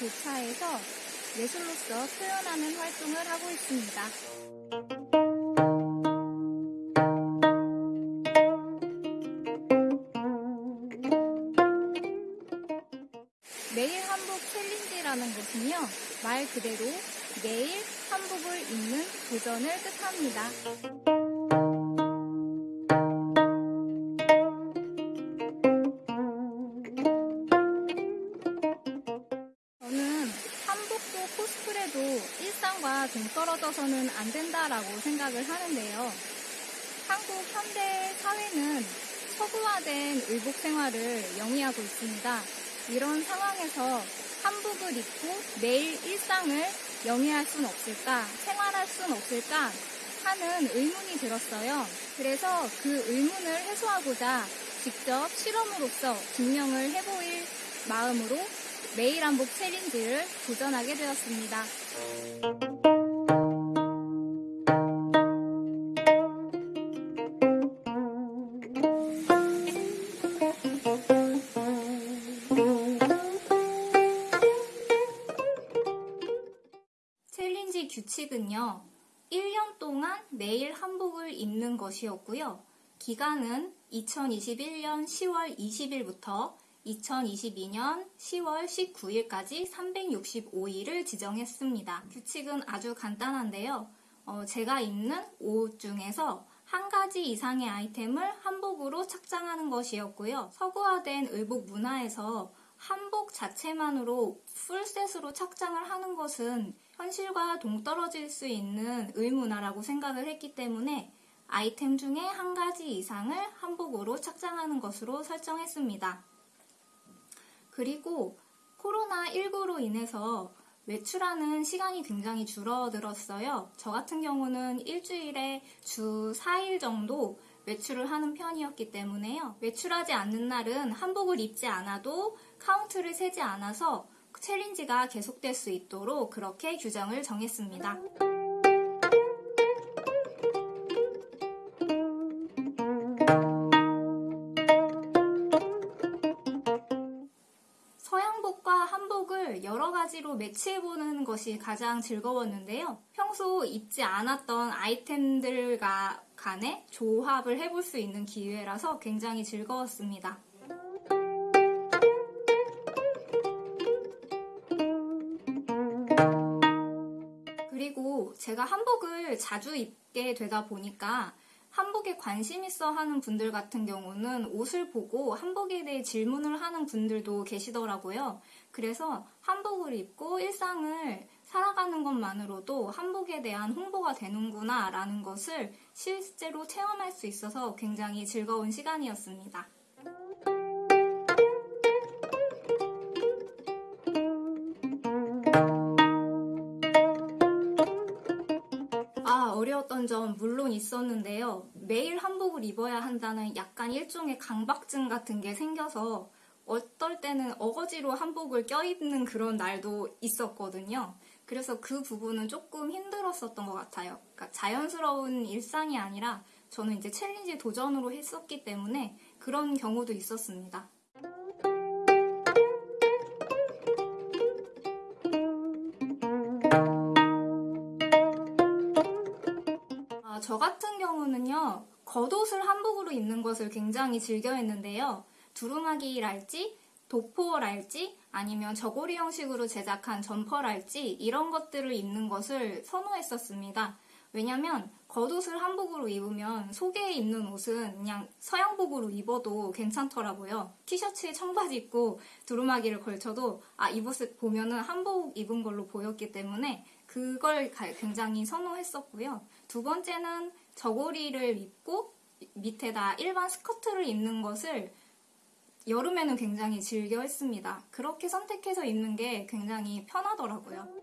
교차해서 예술로서 표현하는 활동을 하고 있습니다. 매일 한복 챌린지라는 것은요, 말 그대로 매일 한복을 입는 도전을 뜻합니다. 일상과 동떨어져서는 안 된다라고 생각을 하는데요. 한국 현대 사회는 서구화된 의복 생활을 영위하고 있습니다. 이런 상황에서 한복을 입고 매일 일상을 영위할 순 없을까, 생활할 순 없을까 하는 의문이 들었어요. 그래서 그 의문을 해소하고자 직접 실험으로서 증명을 해보일 마음으로 매일 한복 챌린지를 도전하게 되었습니다. 규칙은요, 1년 동안 매일 한복을 입는 것이었고요. 기간은 2021년 10월 20일부터 2022년 10월 19일까지 365일을 지정했습니다. 규칙은 아주 간단한데요. 어, 제가 입는 옷 중에서 한 가지 이상의 아이템을 한복으로 착장하는 것이었고요. 서구화된 의복 문화에서 한복 자체만으로 풀셋으로 착장을 하는 것은 현실과 동떨어질 수 있는 의문화라고 생각을 했기 때문에 아이템 중에 한 가지 이상을 한복으로 착장하는 것으로 설정했습니다. 그리고 코로나19로 인해서 외출하는 시간이 굉장히 줄어들었어요. 저 같은 경우는 일주일에 주 4일 정도 외출을 하는 편이었기 때문에요. 외출하지 않는 날은 한복을 입지 않아도 카운트를 세지 않아서 챌린지가 계속될 수 있도록 그렇게 규정을 정했습니다. 서양복과 한복을 여러 가지로 매치해보는 것이 가장 즐거웠는데요. 평소 입지 않았던 아이템들과 간에 조합을 해볼 수 있는 기회라서 굉장히 즐거웠습니다. 제가 한복을 자주 입게 되다 보니까 한복에 관심 있어 하는 분들 같은 경우는 옷을 보고 한복에 대해 질문을 하는 분들도 계시더라고요. 그래서 한복을 입고 일상을 살아가는 것만으로도 한복에 대한 홍보가 되는구나 라는 것을 실제로 체험할 수 있어서 굉장히 즐거운 시간이었습니다. 어려웠던 점 물론 있었는데요. 매일 한복을 입어야 한다는 약간 일종의 강박증 같은 게 생겨서 어떨 때는 어거지로 한복을 껴입는 그런 날도 있었거든요. 그래서 그 부분은 조금 힘들었었던 것 같아요. 그러니까 자연스러운 일상이 아니라 저는 이제 챌린지 도전으로 했었기 때문에 그런 경우도 있었습니다. 겉옷을 한복으로 입는 것을 굉장히 즐겨 했는데요. 두루마기랄지, 도포랄지, 아니면 저고리 형식으로 제작한 점퍼랄지, 이런 것들을 입는 것을 선호했었습니다. 왜냐면 겉옷을 한복으로 입으면 속에 입는 옷은 그냥 서양복으로 입어도 괜찮더라고요. 티셔츠에 청바지 입고 두루마기를 걸쳐도 아, 이 모습 보면은 한복 입은 걸로 보였기 때문에 그걸 굉장히 선호했었고요. 두 번째는 저고리를 입고 밑에다 일반 스커트를 입는 것을 여름에는 굉장히 즐겨 했습니다. 그렇게 선택해서 입는 게 굉장히 편하더라고요.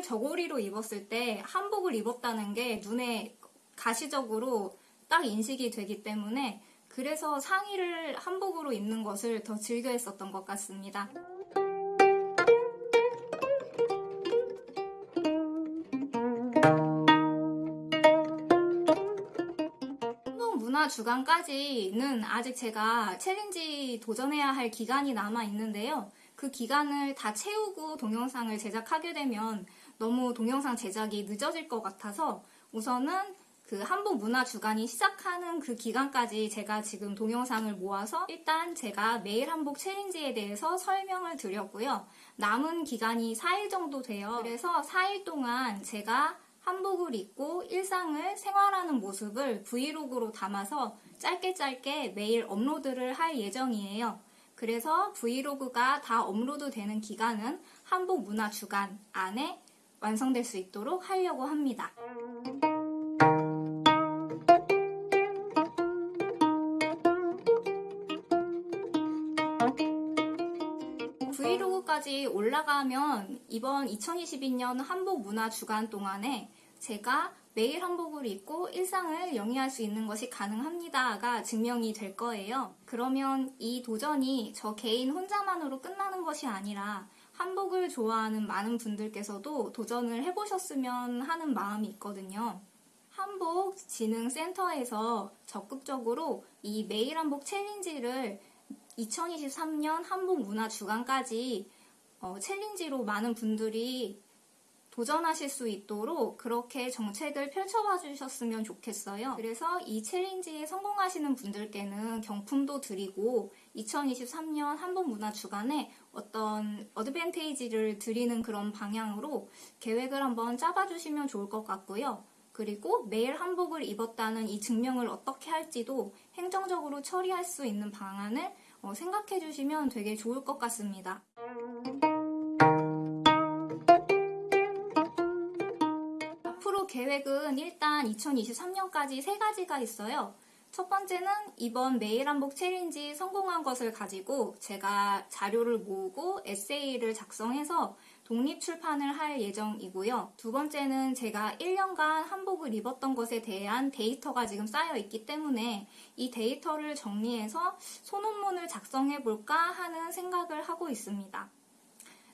한복을 저고리로 입었을 때 한복을 입었다는 게 눈에 가시적으로 딱 인식이 되기 때문에 그래서 상의를 한복으로 입는 것을 더 즐겨 했었던 것 같습니다. 한복 문화 주간까지는 아직 제가 챌린지 도전해야 할 기간이 남아 있는데요. 그 기간을 다 채우고 동영상을 제작하게 되면 너무 동영상 제작이 늦어질 것 같아서 우선은 그 한복 문화 주간이 시작하는 그 기간까지 제가 지금 동영상을 모아서 일단 제가 매일 한복 챌린지에 대해서 설명을 드렸고요. 남은 기간이 4일 정도 돼요. 그래서 4일 동안 제가 한복을 입고 일상을 생활하는 모습을 브이로그로 담아서 짧게 짧게 매일 업로드를 할 예정이에요. 그래서 브이로그가 다 업로드 되는 기간은 한복 문화 주간 안에 완성될 수 있도록 하려고 합니다. 브이로그까지 올라가면 이번 2022년 한복 문화 주간 동안에 제가 매일 한복을 입고 일상을 영위할 수 있는 것이 가능합니다가 증명이 될 거예요. 그러면 이 도전이 저 개인 혼자만으로 끝나는 것이 아니라 한복을 좋아하는 많은 분들께서도 도전을 해보셨으면 하는 마음이 있거든요. 한복 진흥센터에서 적극적으로 이 매일 한복 챌린지를 2023년 한복 문화 주간까지 어, 챌린지로 많은 분들이 도전하실 수 있도록 그렇게 정책을 펼쳐봐 주셨으면 좋겠어요. 그래서 이 챌린지에 성공하시는 분들께는 경품도 드리고 2023년 한복 문화 주간에 어떤 어드밴테이지를 드리는 그런 방향으로 계획을 한번 짜봐 주시면 좋을 것 같고요. 그리고 매일 한복을 입었다는 이 증명을 어떻게 할지도 행정적으로 처리할 수 있는 방안을 어, 생각해 주시면 되게 좋을 것 같습니다. 계획은 일단 2023년까지 세 가지가 있어요. 첫 번째는 이번 매일 한복 챌린지 성공한 것을 가지고 제가 자료를 모으고 에세이를 작성해서 독립 출판을 할 예정이고요. 두 번째는 제가 1년간 한복을 입었던 것에 대한 데이터가 지금 쌓여 있기 때문에 이 데이터를 정리해서 소논문을 작성해 볼까 하는 생각을 하고 있습니다.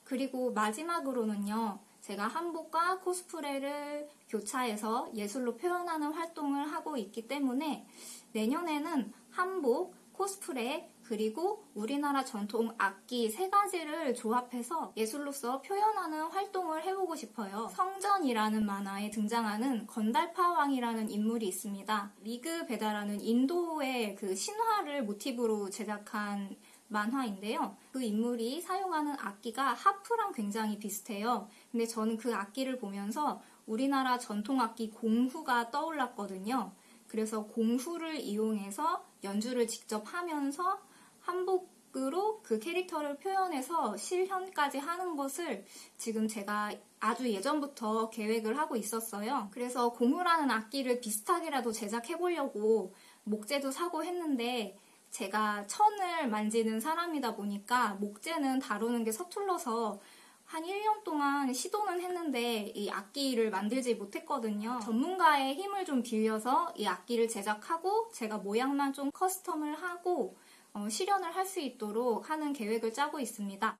그리고 마지막으로는요. 제가 한복과 코스프레를 교차해서 예술로 표현하는 활동을 하고 있기 때문에 내년에는 한복, 코스프레, 그리고 우리나라 전통 악기 세 가지를 조합해서 예술로서 표현하는 활동을 해보고 싶어요. 성전이라는 만화에 등장하는 건달바 왕이라는 인물이 있습니다. 리그 베다라는 인도의 그 신화를 모티브로 제작한 만화인데요. 그 인물이 사용하는 악기가 하프랑 굉장히 비슷해요. 근데 저는 그 악기를 보면서 우리나라 전통 악기 공후가 떠올랐거든요. 그래서 공후를 이용해서 연주를 직접 하면서 한복으로 그 캐릭터를 표현해서 실현까지 하는 것을 지금 제가 아주 예전부터 계획을 하고 있었어요. 그래서 공후라는 악기를 비슷하게라도 제작해 보려고 목재도 사고 했는데 제가 천을 만지는 사람이다 보니까 목재는 다루는 게 서툴러서 한 1년 동안 시도는 했는데 이 악기를 만들지 못했거든요. 전문가의 힘을 좀 빌려서 이 악기를 제작하고 제가 모양만 좀 custom을 하고 어, 실현을 할 수 있도록 하는 계획을 짜고 있습니다.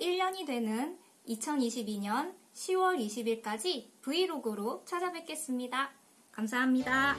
1년이 되는 2022년 10월 20일까지 브이로그로 찾아뵙겠습니다. 감사합니다.